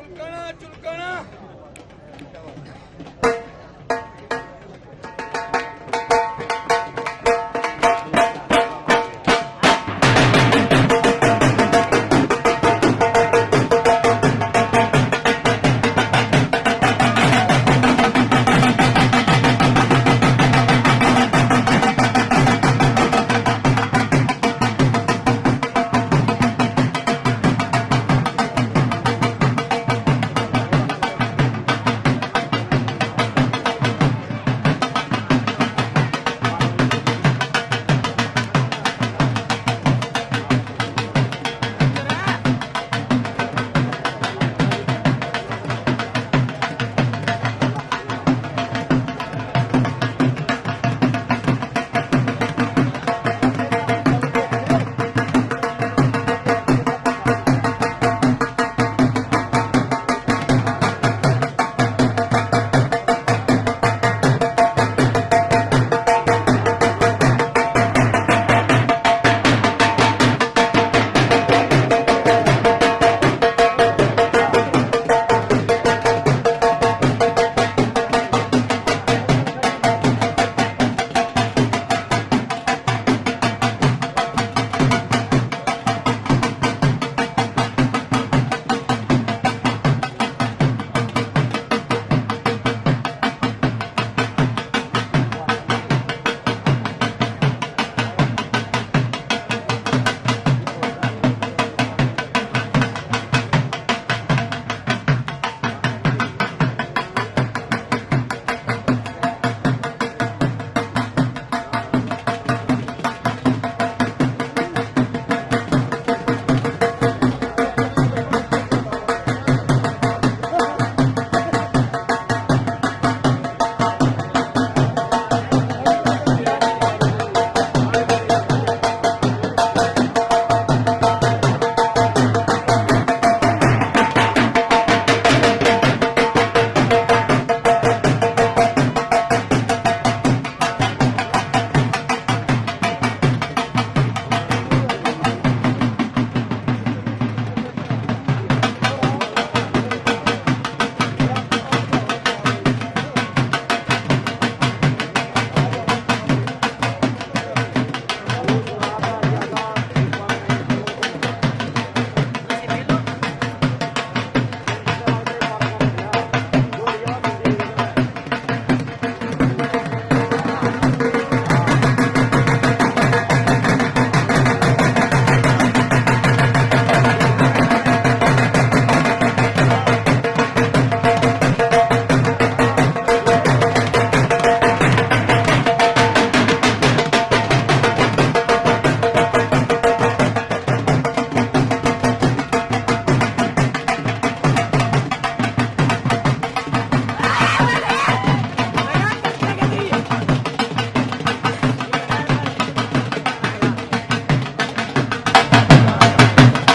चुलकना चुलकना